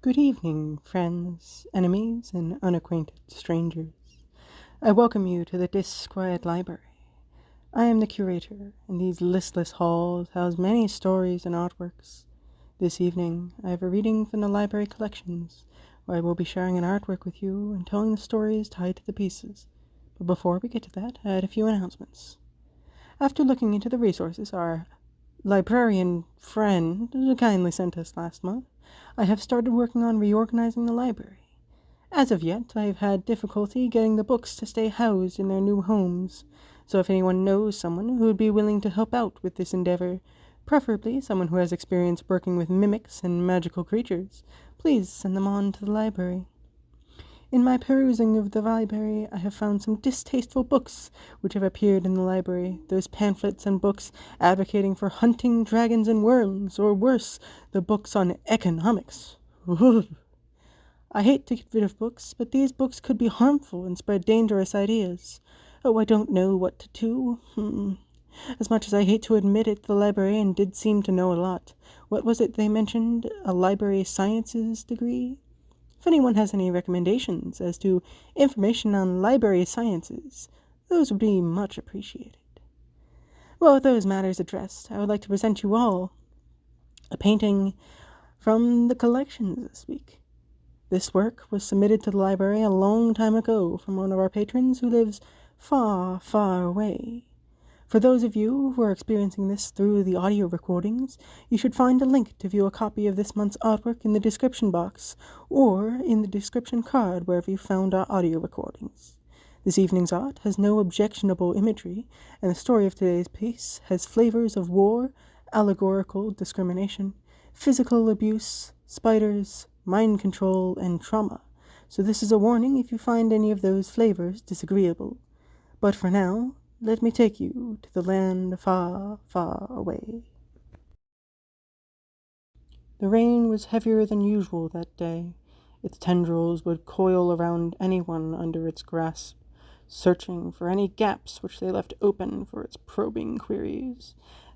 Good evening, friends, enemies, and unacquainted strangers. I welcome you to the Disquiet Library. I am the curator, and these listless halls house many stories and artworks. This evening, I have a reading from the library collections, where I will be sharing an artwork with you and telling the stories tied to the pieces. But before we get to that, I had a few announcements. After looking into the resources our librarian friend kindly sent us last month, I have started working on reorganizing the library. As of yet, I have had difficulty getting the books to stay housed in their new homes, so if anyone knows someone who would be willing to help out with this endeavor, preferably someone who has experience working with mimics and magical creatures, please send them on to the library. In my perusing of the library, I have found some distasteful books which have appeared in the library, those pamphlets and books advocating for hunting dragons and worms, or worse, the books on economics. I hate to get rid of books, but these books could be harmful and spread dangerous ideas. Oh, I don't know what to do. Hmm. As much as I hate to admit it, the librarian did seem to know a lot. What was it they mentioned? A library sciences degree? If anyone has any recommendations as to information on library sciences, those would be much appreciated. Well, with those matters addressed, I would like to present you all a painting from the collections this week. This work was submitted to the library a long time ago from one of our patrons who lives far, far away. For those of you who are experiencing this through the audio recordings, you should find a link to view a copy of this month's artwork in the description box or in the description card wherever you found our audio recordings. This evening's art has no objectionable imagery, and the story of today's piece has flavors of war, allegorical discrimination, physical abuse, spiders, mind control, and trauma. So this is a warning if you find any of those flavors disagreeable. But for now, let me take you to the land far, far away. The rain was heavier than usual that day. Its tendrils would coil around anyone under its grasp, searching for any gaps which they left open for its probing queries.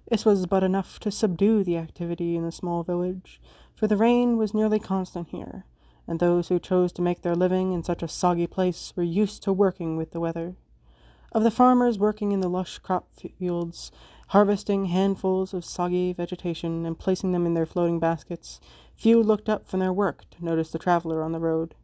This was but enough to subdue the activity in the small village, for the rain was nearly constant here, and those who chose to make their living in such a soggy place were used to working with the weather. Of the farmers working in the lush crop fields, harvesting handfuls of soggy vegetation and placing them in their floating baskets, few looked up from their work to notice the traveler on the road.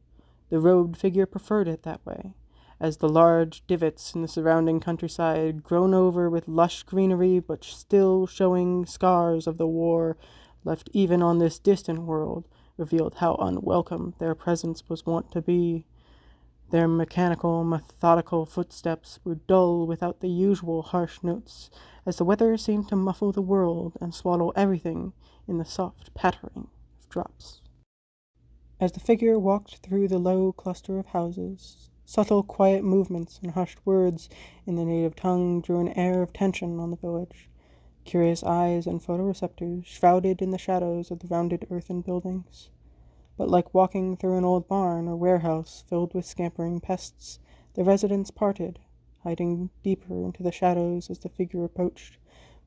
The robed figure preferred it that way, as the large divots in the surrounding countryside, grown over with lush greenery but still showing scars of the war left even on this distant world, revealed how unwelcome their presence was wont to be. Their mechanical, methodical footsteps were dull without the usual harsh notes, as the weather seemed to muffle the world and swallow everything in the soft pattering of drops. As the figure walked through the low cluster of houses, subtle, quiet movements and hushed words in the native tongue drew an air of tension on the village. Curious eyes and photoreceptors shrouded in the shadows of the rounded earthen buildings but like walking through an old barn or warehouse filled with scampering pests, the residents parted, hiding deeper into the shadows as the figure approached,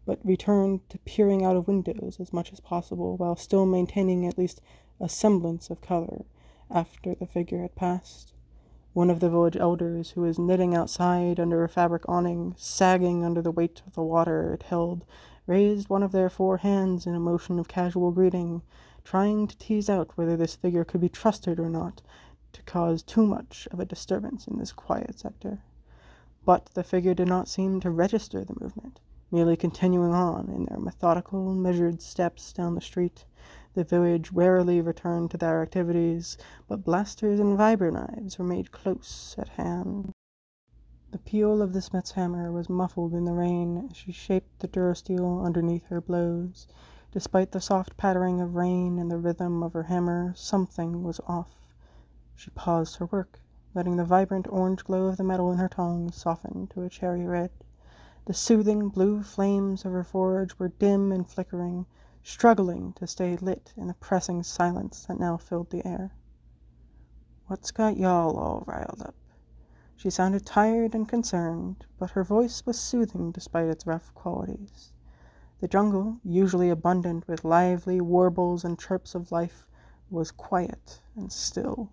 but returned to peering out of windows as much as possible while still maintaining at least a semblance of color after the figure had passed. One of the village elders, who was knitting outside under a fabric awning, sagging under the weight of the water it held, raised one of their four hands in a motion of casual greeting, trying to tease out whether this figure could be trusted or not to cause too much of a disturbance in this quiet sector. But the figure did not seem to register the movement, merely continuing on in their methodical, measured steps down the street. The village warily returned to their activities, but blasters and vibro-knives were made close at hand. The peal of the smith's hammer was muffled in the rain as she shaped the durasteel underneath her blows. Despite the soft pattering of rain and the rhythm of her hammer, something was off. She paused her work, letting the vibrant orange glow of the metal in her tongs soften to a cherry red. The soothing blue flames of her forge were dim and flickering, struggling to stay lit in the pressing silence that now filled the air. What's got y'all all riled up? She sounded tired and concerned, but her voice was soothing despite its rough qualities. The jungle, usually abundant with lively warbles and chirps of life, was quiet and still.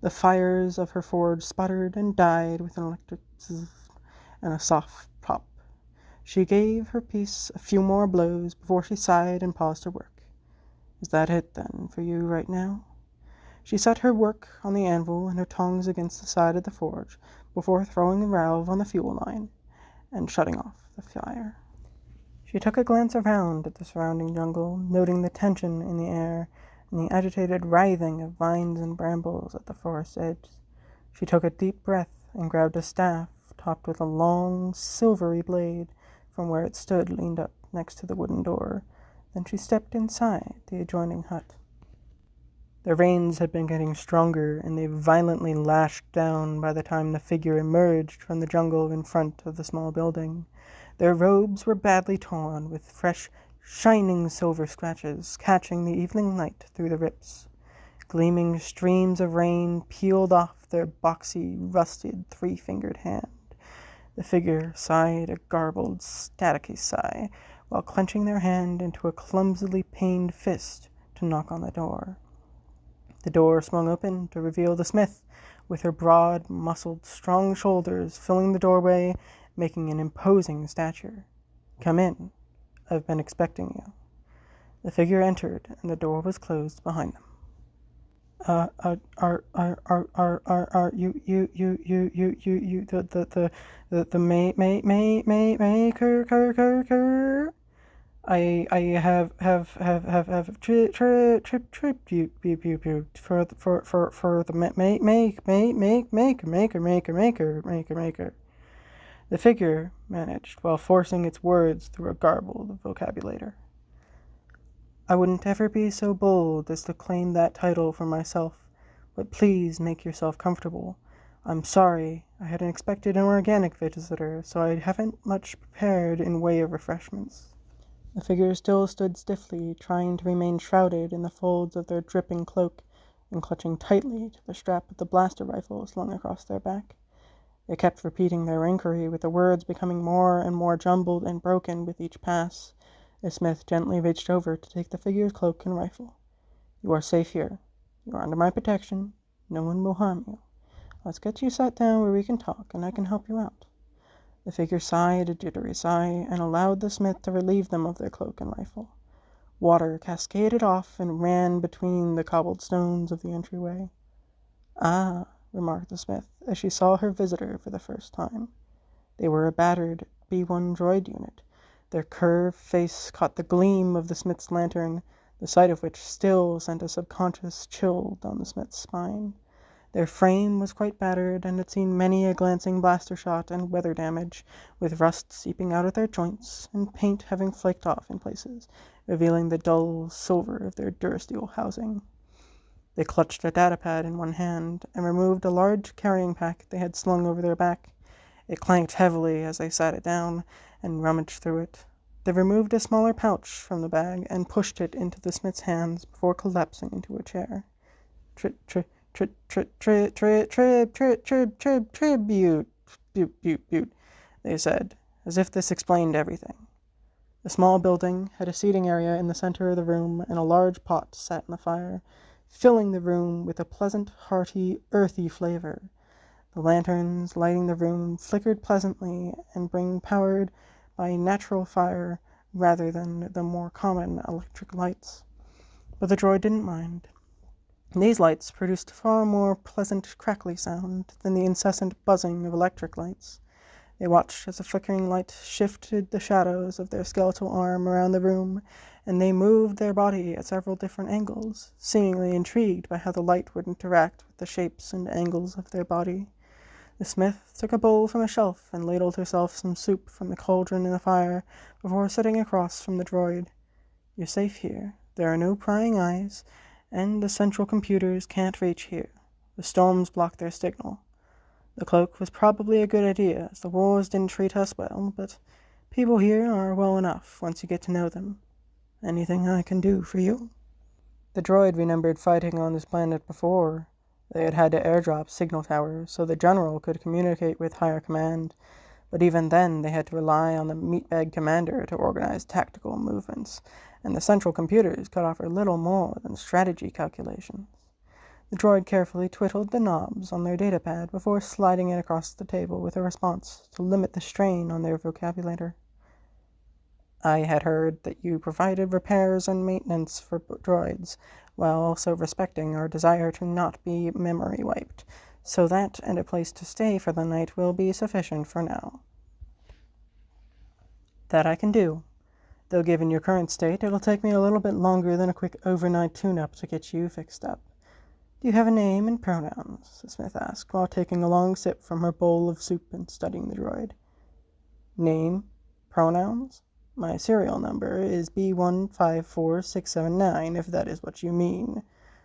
The fires of her forge sputtered and died with an electric zzz and a soft pop. She gave her piece a few more blows before she sighed and paused her work. Is that it, then, for you right now? She set her work on the anvil and her tongs against the side of the forge before throwing the valve on the fuel line and shutting off the fire. She took a glance around at the surrounding jungle, noting the tension in the air and the agitated writhing of vines and brambles at the forest edge. She took a deep breath and grabbed a staff topped with a long, silvery blade from where it stood leaned up next to the wooden door. Then she stepped inside the adjoining hut. The rains had been getting stronger, and they violently lashed down by the time the figure emerged from the jungle in front of the small building. Their robes were badly torn, with fresh, shining silver scratches catching the evening light through the rips. Gleaming streams of rain peeled off their boxy, rusted, three fingered hand. The figure sighed a garbled, staticky sigh, while clenching their hand into a clumsily pained fist to knock on the door. The door swung open to reveal the smith, with her broad, muscled, strong shoulders filling the doorway, making an imposing stature. Come in. I've been expecting you. The figure entered, and the door was closed behind them. Uh, are, are, are, are, are, are, are you, you, you, you, you, you, you, the, the, the, the, the may, may, may, may, maker, cur, cur, cur. I, I have, have, have, have, have, trip, trip, trip, trip, you, you, you, you, for, for, for, for the make, make, make, make, maker, maker, maker, maker, maker, maker. The figure managed, while forcing its words through a garbled vocabulator. I wouldn't ever be so bold as to claim that title for myself, but please make yourself comfortable. I'm sorry, I hadn't expected an organic visitor, so I haven't much prepared in way of refreshments. The figure still stood stiffly, trying to remain shrouded in the folds of their dripping cloak, and clutching tightly to the strap of the blaster rifle slung across their back. They kept repeating their inquiry, with the words becoming more and more jumbled and broken with each pass. The smith gently reached over to take the figure's cloak and rifle. You are safe here. You are under my protection. No one will harm you. Let's get you sat down where we can talk, and I can help you out. The figure sighed a jittery sigh, and allowed the smith to relieve them of their cloak and rifle. Water cascaded off and ran between the cobbled stones of the entryway. Ah, remarked the smith, as she saw her visitor for the first time. They were a battered B-1 droid unit. Their curved face caught the gleam of the smith's lantern, the sight of which still sent a subconscious chill down the smith's spine. Their frame was quite battered, and had seen many a glancing blaster shot and weather damage, with rust seeping out at their joints, and paint having flaked off in places, revealing the dull silver of their durasteel housing. They clutched a datapad in one hand, and removed a large carrying pack they had slung over their back. It clanked heavily as they sat it down, and rummaged through it. They removed a smaller pouch from the bag, and pushed it into the smith's hands before collapsing into a chair. Tri tri tri tri tri tri tri tri tri tri tribute butte butte butte, they said, as if this explained everything. The small building had a seating area in the center of the room, and a large pot sat in the fire filling the room with a pleasant, hearty, earthy flavor. The lanterns lighting the room flickered pleasantly and being powered by natural fire rather than the more common electric lights. But the droid didn't mind. These lights produced far more pleasant crackly sound than the incessant buzzing of electric lights. They watched as the flickering light shifted the shadows of their skeletal arm around the room, and they moved their body at several different angles, seemingly intrigued by how the light would interact with the shapes and angles of their body. The smith took a bowl from a shelf and ladled herself some soup from the cauldron in the fire before sitting across from the droid. You're safe here. There are no prying eyes, and the central computers can't reach here. The storms block their signal. The cloak was probably a good idea, as the wars didn't treat us well, but people here are well enough once you get to know them. Anything I can do for you? The droid remembered fighting on this planet before. They had had to airdrop signal towers so the general could communicate with higher command, But even then, they had to rely on the meatbag commander to organize tactical movements, and the central computers could offer little more than strategy calculations. The droid carefully twiddled the knobs on their datapad before sliding it across the table with a response to limit the strain on their vocabulary. I had heard that you provided repairs and maintenance for droids, while also respecting our desire to not be memory wiped, so that and a place to stay for the night will be sufficient for now. That I can do, though given your current state, it'll take me a little bit longer than a quick overnight tune-up to get you fixed up. Do you have a name and pronouns? smith asked, while taking a long sip from her bowl of soup and studying the droid. Name? Pronouns? My serial number is B154679, if that is what you mean,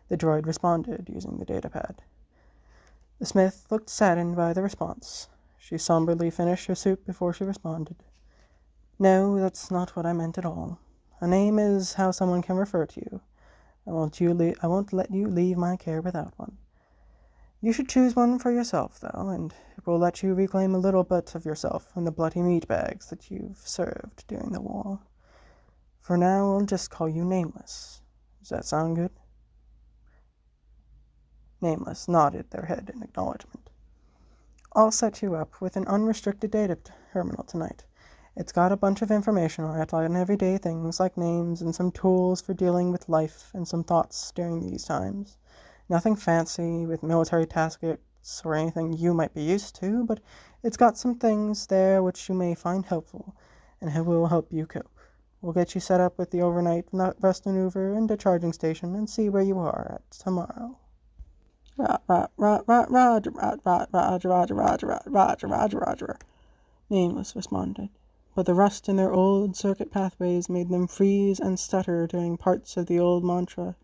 the droid responded, using the datapad. The smith looked saddened by the response. She somberly finished her soup before she responded. No, that's not what I meant at all. A name is how someone can refer to you. I won't, you I won't let you leave my care without one. You should choose one for yourself, though, and it will let you reclaim a little bit of yourself from the bloody meat bags that you've served during the war. For now, I'll just call you Nameless. Does that sound good? Nameless nodded their head in acknowledgement. I'll set you up with an unrestricted data terminal tonight. It's got a bunch of information on it on everyday things like names and some tools for dealing with life and some thoughts during these times. Nothing fancy with military tactics or anything you might be used to, but it's got some things there which you may find helpful and it will help you cope. We'll get you set up with the overnight rest maneuver and a charging station and see where you are at tomorrow. Roger, Roger, Roger, Roger, Roger, Roger, Roger, Roger, Roger, Roger, Nameless responded, but the rust in their old circuit pathways made them freeze and stutter during parts of the old mantra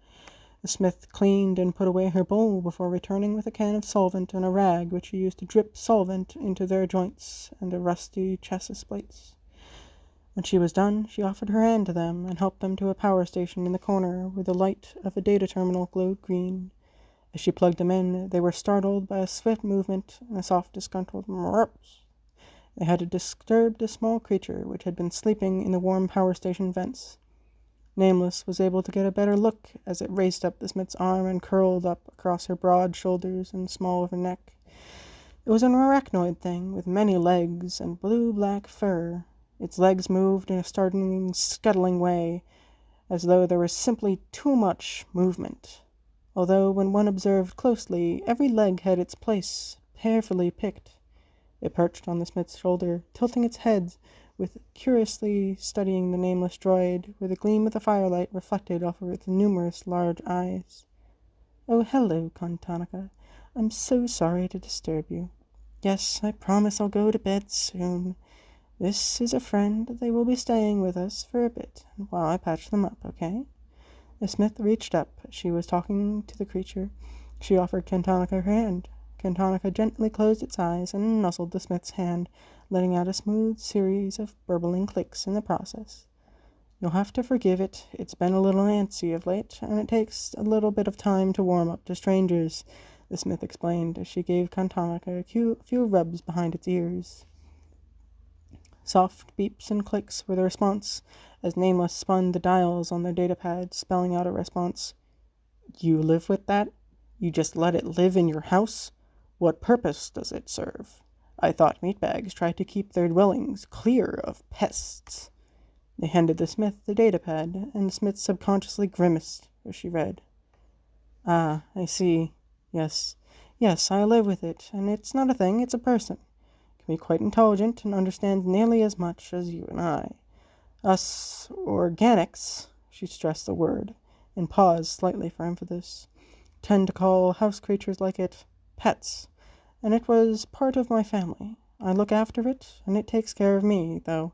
the smith cleaned and put away her bowl before returning with a can of solvent and a rag which she used to drip solvent into their joints and the rusty chassis plates. When she was done, she offered her hand to them and helped them to a power station in the corner where the light of a data terminal glowed green. As she plugged them in, they were startled by a swift movement and a soft, disgruntled murps. They had disturbed a small creature which had been sleeping in the warm power station vents. Nameless was able to get a better look as it raced up the smith's arm and curled up across her broad shoulders and small of her neck. It was an arachnoid thing with many legs and blue-black fur. Its legs moved in a startling, scuttling way, as though there was simply too much movement. Although when one observed closely, every leg had its place, carefully picked. It perched on the smith's shoulder, tilting its head with curiously studying the nameless droid, where the gleam of the firelight reflected off of its numerous large eyes. Oh, hello, Kantanaka. I'm so sorry to disturb you. Yes, I promise I'll go to bed soon. This is a friend. They will be staying with us for a bit while I patch them up, okay? The smith reached up. She was talking to the creature. She offered Kantanaka her hand. Kantanaka gently closed its eyes and nuzzled the smith's hand, letting out a smooth series of burbling clicks in the process. You'll have to forgive it. It's been a little antsy of late, and it takes a little bit of time to warm up to strangers, the smith explained as she gave Kantanaka a few rubs behind its ears. Soft beeps and clicks were the response as Nameless spun the dials on their datapad, spelling out a response. You live with that? You just let it live in your house? What purpose does it serve? I thought meatbags tried to keep their dwellings clear of pests. They handed the smith the datapad, and smith subconsciously grimaced as she read. Ah, I see. Yes, yes, I live with it, and it's not a thing, it's a person. It can be quite intelligent and understands nearly as much as you and I. Us organics, she stressed the word, and paused slightly for emphasis, tend to call house creatures like it pets, and it was part of my family. I look after it, and it takes care of me, though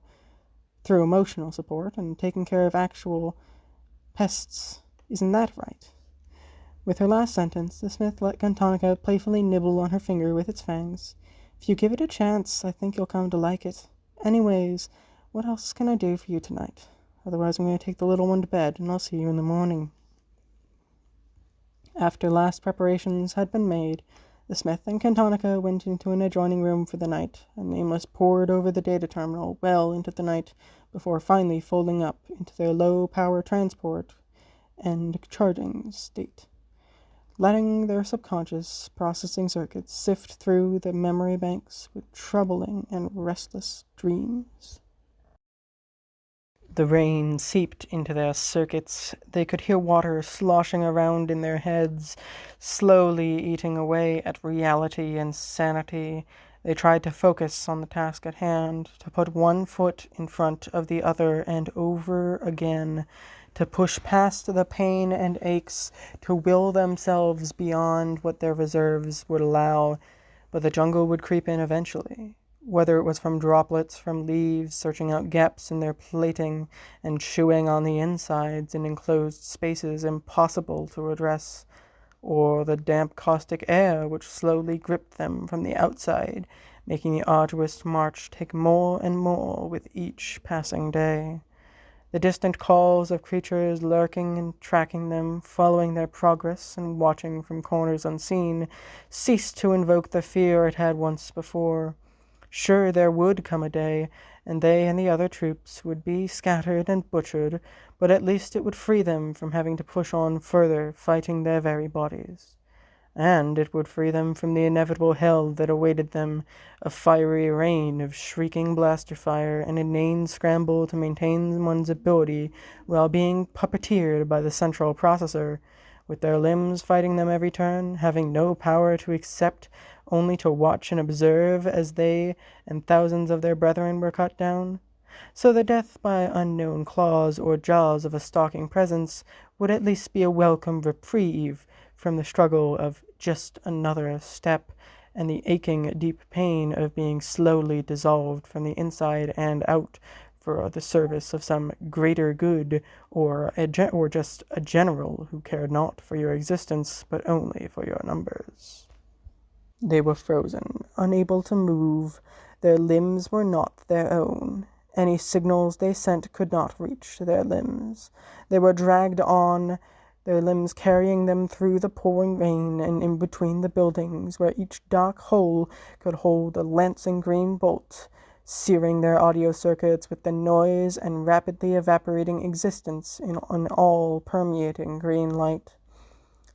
through emotional support and taking care of actual pests. Isn't that right? With her last sentence, the smith let Kantanaka playfully nibble on her finger with its fangs. If you give it a chance, I think you'll come to like it. Anyways, what else can I do for you tonight? Otherwise, I'm going to take the little one to bed, and I'll see you in the morning. After last preparations had been made, The smith and Cantonica went into an adjoining room for the night, and Nameless pored over the data terminal well into the night before finally folding up into their low power transport and charging state, letting their subconscious processing circuits sift through the memory banks with troubling and restless dreams. The rain seeped into their circuits. They could hear water sloshing around in their heads, slowly eating away at reality and sanity. They tried to focus on the task at hand, to put one foot in front of the other and over again, to push past the pain and aches, to will themselves beyond what their reserves would allow. But the jungle would creep in eventually whether it was from droplets from leaves searching out gaps in their plating and chewing on the insides in enclosed spaces impossible to address, or the damp caustic air which slowly gripped them from the outside, making the arduous march take more and more with each passing day. The distant calls of creatures lurking and tracking them, following their progress and watching from corners unseen, ceased to invoke the fear it had once before. Sure, there would come a day, and they and the other troops would be scattered and butchered, but at least it would free them from having to push on further, fighting their very bodies. And it would free them from the inevitable hell that awaited them, a fiery rain of shrieking blaster fire, an inane scramble to maintain one's ability while being puppeteered by the central processor, with their limbs fighting them every turn, having no power to accept only to watch and observe as they and thousands of their brethren were cut down? So the death by unknown claws or jaws of a stalking presence would at least be a welcome reprieve from the struggle of just another step and the aching deep pain of being slowly dissolved from the inside and out for the service of some greater good, or a or just a general who cared not for your existence, but only for your numbers. They were frozen, unable to move. Their limbs were not their own. Any signals they sent could not reach their limbs. They were dragged on, their limbs carrying them through the pouring rain and in between the buildings, where each dark hole could hold a lancing green bolt, searing their audio circuits with the noise and rapidly evaporating existence in an all-permeating green light.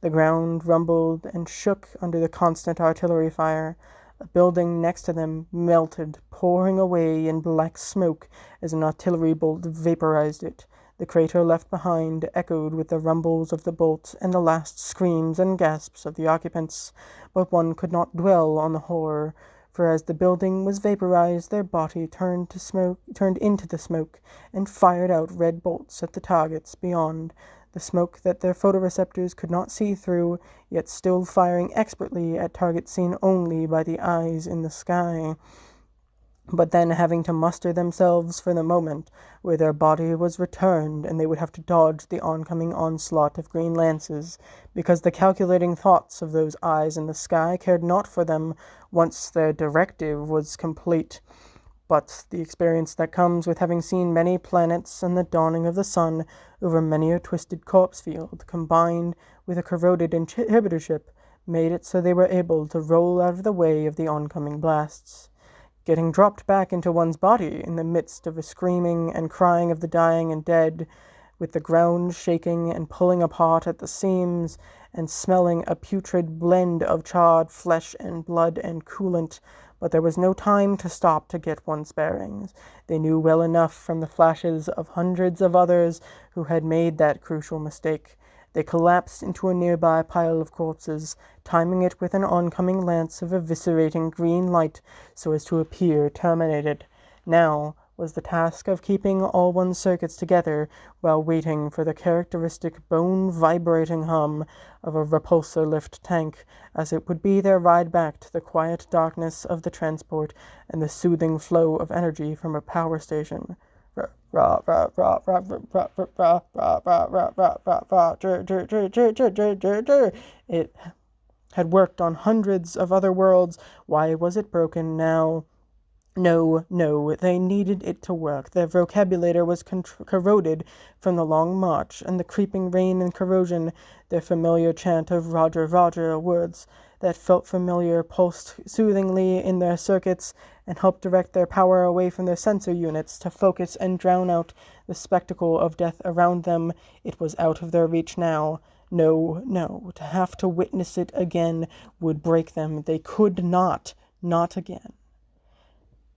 The ground rumbled and shook under the constant artillery fire. A building next to them melted, pouring away in black smoke as an artillery bolt vaporized it. The crater left behind echoed with the rumbles of the bolt and the last screams and gasps of the occupants, but one could not dwell on the horror, for as the building was vaporized their body turned to smoke turned into the smoke and fired out red bolts at the targets beyond the smoke that their photoreceptors could not see through, yet still firing expertly at targets seen only by the eyes in the sky. But then having to muster themselves for the moment, where their body was returned and they would have to dodge the oncoming onslaught of green lances, because the calculating thoughts of those eyes in the sky cared not for them once their directive was complete but the experience that comes with having seen many planets and the dawning of the sun over many a twisted corpse field, combined with a corroded inhibitor chip, made it so they were able to roll out of the way of the oncoming blasts. Getting dropped back into one's body in the midst of a screaming and crying of the dying and dead, with the ground shaking and pulling apart at the seams, and smelling a putrid blend of charred flesh and blood and coolant, but there was no time to stop to get one's bearings. They knew well enough from the flashes of hundreds of others who had made that crucial mistake. They collapsed into a nearby pile of corpses, timing it with an oncoming lance of eviscerating green light so as to appear terminated. Now, was the task of keeping all one's circuits together while waiting for the characteristic bone-vibrating hum of a repulsor lift tank, as it would be their ride back to the quiet darkness of the transport and the soothing flow of energy from a power station. It had worked on hundreds of other worlds. Why was it broken now? No, no, they needed it to work. Their vocabulator was corroded from the long march and the creeping rain and corrosion, their familiar chant of Roger, Roger words that felt familiar pulsed soothingly in their circuits and helped direct their power away from their sensor units to focus and drown out the spectacle of death around them. It was out of their reach now. No, no, to have to witness it again would break them. They could not, not again.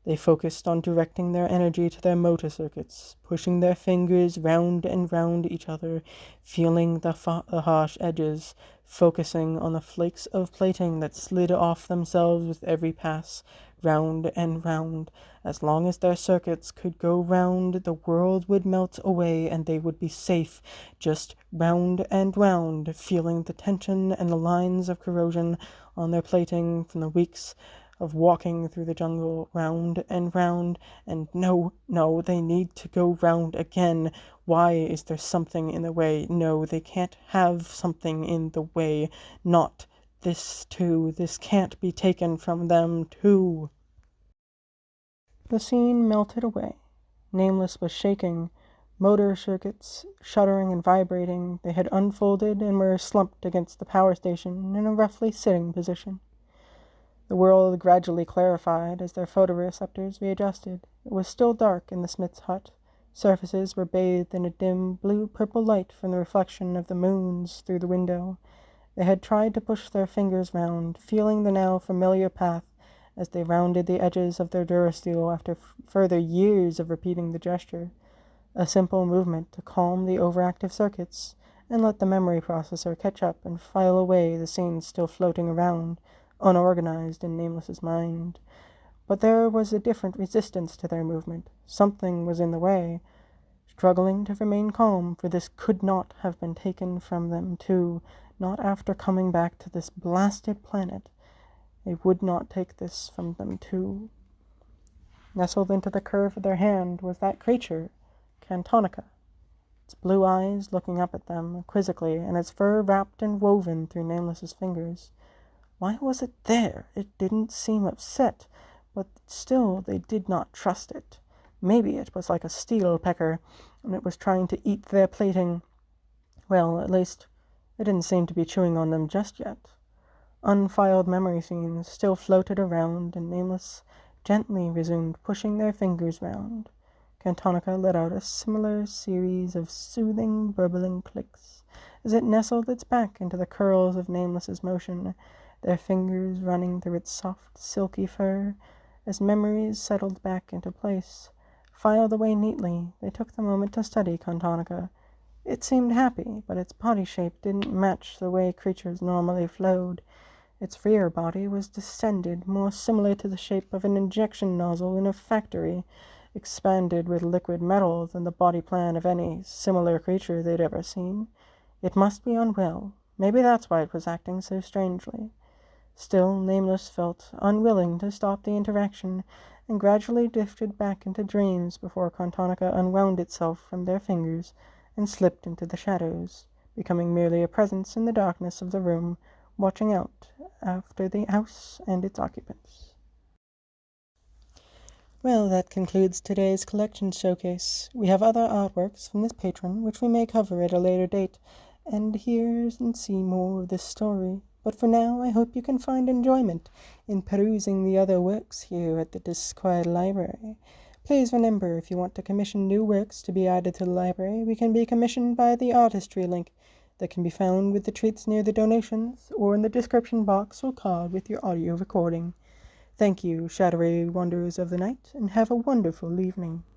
They focused on directing their energy to their motor circuits, pushing their fingers round and round each other, feeling the, the harsh edges, focusing on the flakes of plating that slid off themselves with every pass, round and round. As long as their circuits could go round, the world would melt away and they would be safe, just round and round, feeling the tension and the lines of corrosion on their plating from the weeks of walking through the jungle round and round, and no, no, they need to go round again. Why is there something in the way? No, they can't have something in the way. Not this too. This can't be taken from them too. The scene melted away. Nameless was shaking, motor circuits shuddering and vibrating. They had unfolded and were slumped against the power station in a roughly sitting position. The world gradually clarified as their photoreceptors readjusted. It was still dark in the smith's hut. Surfaces were bathed in a dim blue-purple light from the reflection of the moons through the window. They had tried to push their fingers round, feeling the now familiar path as they rounded the edges of their durasteel after further years of repeating the gesture. A simple movement to calm the overactive circuits and let the memory processor catch up and file away the scenes still floating around, unorganized in Nameless's mind. But there was a different resistance to their movement. Something was in the way, struggling to remain calm, for this could not have been taken from them, too, not after coming back to this blasted planet. They would not take this from them, too. Nestled into the curve of their hand was that creature, Cantonica, its blue eyes looking up at them quizzically, and its fur wrapped and woven through Nameless's fingers. Why was it there? It didn't seem upset, but still they did not trust it. Maybe it was like a steel pecker, and it was trying to eat their plating. Well, at least, it didn't seem to be chewing on them just yet. Unfiled memory scenes still floated around, and Nameless gently resumed pushing their fingers round. Cantonica let out a similar series of soothing, burbling clicks as it nestled its back into the curls of Nameless's motion, their fingers running through its soft, silky fur. As memories settled back into place, filed away neatly, they took the moment to study Cantonica. It seemed happy, but its body shape didn't match the way creatures normally flowed. Its rear body was distended, more similar to the shape of an injection nozzle in a factory, expanded with liquid metal than the body plan of any similar creature they'd ever seen. It must be unwell. Maybe that's why it was acting so strangely. Still, Nameless felt unwilling to stop the interaction, and gradually drifted back into dreams before Cantonica unwound itself from their fingers and slipped into the shadows, becoming merely a presence in the darkness of the room, watching out after the house and its occupants. Well, that concludes today's collection showcase. We have other artworks from this patron, which we may cover at a later date, and hear and see more of this story. But for now, I hope you can find enjoyment in perusing the other works here at the Disquiet Library. Please remember, if you want to commission new works to be added to the library, we can be commissioned by the artistry link that can be found with the treats near the donations or in the description box or card with your audio recording. Thank you, shadowy wanderers of the night, and have a wonderful evening.